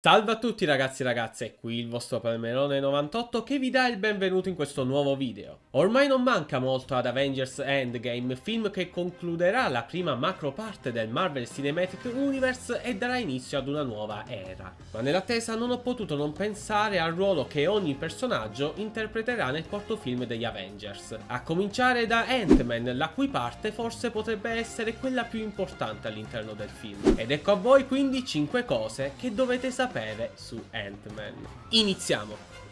Salve a tutti ragazzi e ragazze, qui il vostro Palmerone 98 che vi dà il benvenuto in questo nuovo video. Ormai non manca molto ad Avengers Endgame, film che concluderà la prima macro parte del Marvel Cinematic Universe e darà inizio ad una nuova era. Ma nell'attesa non ho potuto non pensare al ruolo che ogni personaggio interpreterà nel quarto film degli Avengers. A cominciare da Ant-Man, la cui parte forse potrebbe essere quella più importante all'interno del film. Ed ecco a voi quindi 5 cose che dovete sapere sapere su Ant-Man. Iniziamo!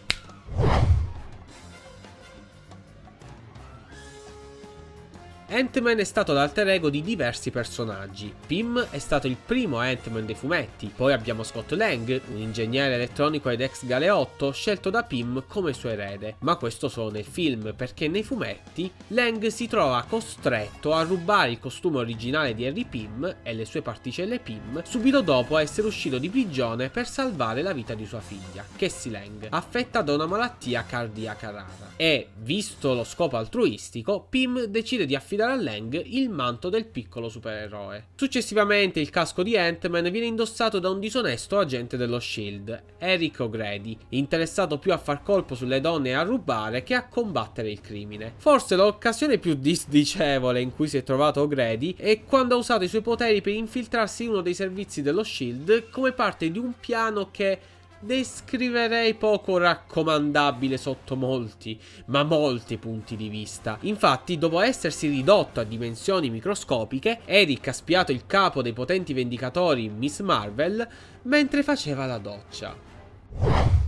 Ant-Man è stato l'alter ego di diversi personaggi. Pym è stato il primo Ant-Man dei fumetti, poi abbiamo Scott Lang, un ingegnere elettronico ed ex galeotto scelto da Pym come suo erede. Ma questo solo nel film, perché nei fumetti Lang si trova costretto a rubare il costume originale di Harry Pym e le sue particelle Pym subito dopo essere uscito di prigione per salvare la vita di sua figlia, Cassie Lang, affetta da una malattia cardiaca rara. E, visto lo scopo altruistico, Pym decide di affidare affidare a Lang il manto del piccolo supereroe. Successivamente il casco di Ant-Man viene indossato da un disonesto agente dello SHIELD, Eric O'Grady, interessato più a far colpo sulle donne e a rubare che a combattere il crimine. Forse l'occasione più disdicevole in cui si è trovato O'Grady è quando ha usato i suoi poteri per infiltrarsi in uno dei servizi dello SHIELD come parte di un piano che descriverei poco raccomandabile sotto molti, ma molti punti di vista. Infatti, dopo essersi ridotto a dimensioni microscopiche, Eric ha spiato il capo dei potenti vendicatori Miss Marvel mentre faceva la doccia.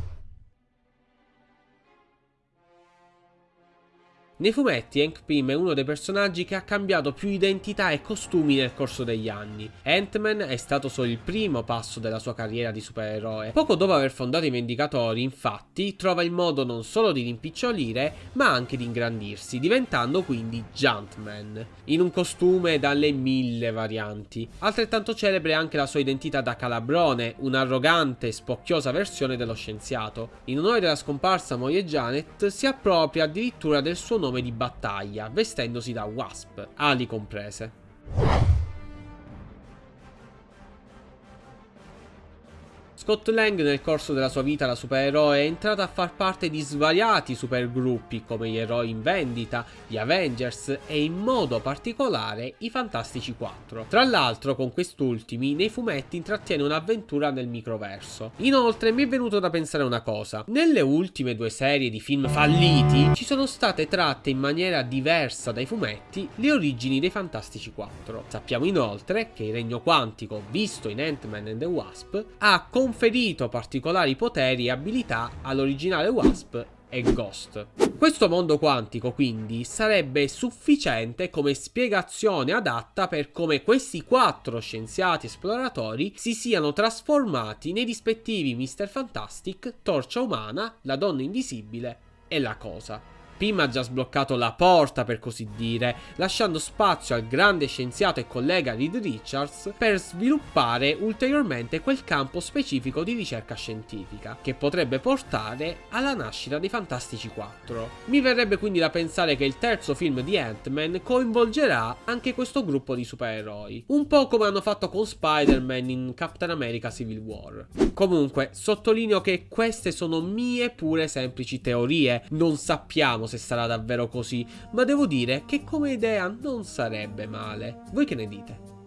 Nei fumetti Hank Pym è uno dei personaggi che ha cambiato più identità e costumi nel corso degli anni. Ant-Man è stato solo il primo passo della sua carriera di supereroe. Poco dopo aver fondato i Vendicatori, infatti, trova il modo non solo di rimpicciolire, ma anche di ingrandirsi, diventando quindi Juntman, in un costume dalle mille varianti. Altrettanto celebre anche la sua identità da calabrone, un'arrogante e spocchiosa versione dello scienziato. In onore della scomparsa moglie Janet, si appropria addirittura del suo nome nome di battaglia, vestendosi da Wasp, ali comprese. Scott Lang nel corso della sua vita da supereroe è entrato a far parte di svariati supergruppi come gli eroi in vendita, gli Avengers e in modo particolare i Fantastici 4. Tra l'altro con quest'ultimi nei fumetti intrattiene un'avventura nel microverso. Inoltre mi è venuto da pensare una cosa, nelle ultime due serie di film falliti ci sono state tratte in maniera diversa dai fumetti le origini dei Fantastici 4. Sappiamo inoltre che il Regno Quantico, visto in Ant-Man and the Wasp, ha conferito particolari poteri e abilità all'originale Wasp e Ghost. Questo mondo quantico quindi sarebbe sufficiente come spiegazione adatta per come questi quattro scienziati esploratori si siano trasformati nei rispettivi Mr. Fantastic, Torcia Umana, la Donna Invisibile e la Cosa. Pym ha già sbloccato la porta per così dire, lasciando spazio al grande scienziato e collega Reed Richards per sviluppare ulteriormente quel campo specifico di ricerca scientifica, che potrebbe portare alla nascita dei Fantastici 4. Mi verrebbe quindi da pensare che il terzo film di Ant-Man coinvolgerà anche questo gruppo di supereroi, un po' come hanno fatto con Spider-Man in Captain America Civil War. Comunque, sottolineo che queste sono mie pure semplici teorie, non sappiamo se sarà davvero così, ma devo dire che come idea non sarebbe male. Voi che ne dite?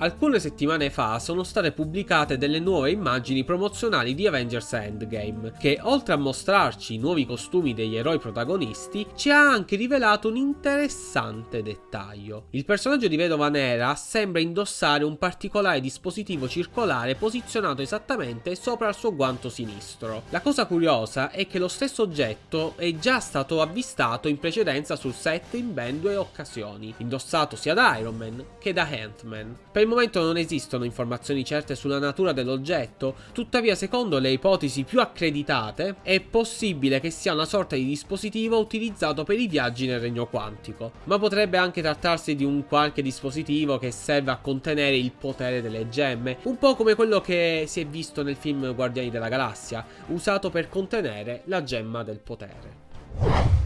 Alcune settimane fa sono state pubblicate delle nuove immagini promozionali di Avengers Endgame, che oltre a mostrarci i nuovi costumi degli eroi protagonisti, ci ha anche rivelato un interessante dettaglio. Il personaggio di Vedova Nera sembra indossare un particolare dispositivo circolare posizionato esattamente sopra il suo guanto sinistro. La cosa curiosa è che lo stesso oggetto è già stato avvistato in precedenza sul set in ben due occasioni, indossato sia da Iron Man che da Ant-Man. Per momento non esistono informazioni certe sulla natura dell'oggetto, tuttavia secondo le ipotesi più accreditate è possibile che sia una sorta di dispositivo utilizzato per i viaggi nel regno quantico, ma potrebbe anche trattarsi di un qualche dispositivo che serve a contenere il potere delle gemme, un po' come quello che si è visto nel film Guardiani della Galassia, usato per contenere la gemma del potere.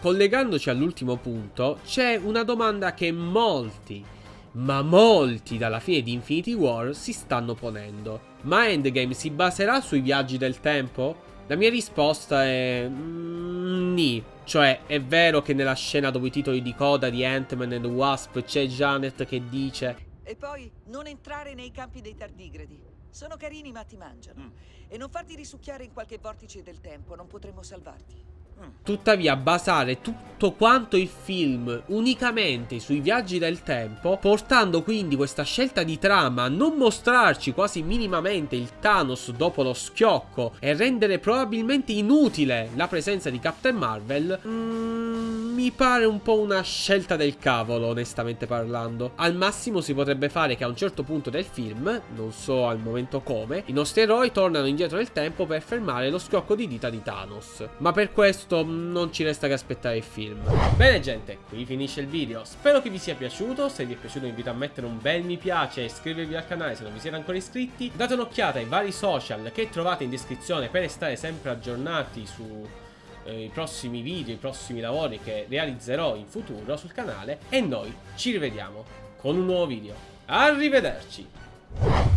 Collegandoci all'ultimo punto, c'è una domanda che molti, ma molti dalla fine di Infinity War si stanno ponendo. Ma Endgame si baserà sui viaggi del tempo? La mia risposta è... Mm, ni. Cioè, è vero che nella scena dopo i titoli di coda di Ant-Man and Wasp c'è Janet che dice... E poi non entrare nei campi dei tardigradi. Sono carini ma ti mangiano. Mm. E non farti risucchiare in qualche vortice del tempo, non potremo salvarti. Tuttavia basare tutto quanto il film unicamente sui viaggi del tempo, portando quindi questa scelta di trama a non mostrarci quasi minimamente il Thanos dopo lo schiocco e rendere probabilmente inutile la presenza di Captain Marvel, mm, mi pare un po' una scelta del cavolo onestamente parlando. Al massimo si potrebbe fare che a un certo punto del film, non so al momento come, i nostri eroi tornano indietro nel tempo per fermare lo schiocco di dita di Thanos. Ma per questo questo non ci resta che aspettare il film. Bene gente, qui finisce il video. Spero che vi sia piaciuto. Se vi è piaciuto vi invito a mettere un bel mi piace e iscrivervi al canale se non vi siete ancora iscritti. Date un'occhiata ai vari social che trovate in descrizione per restare sempre aggiornati su eh, i prossimi video, i prossimi lavori che realizzerò in futuro sul canale e noi ci rivediamo con un nuovo video. Arrivederci!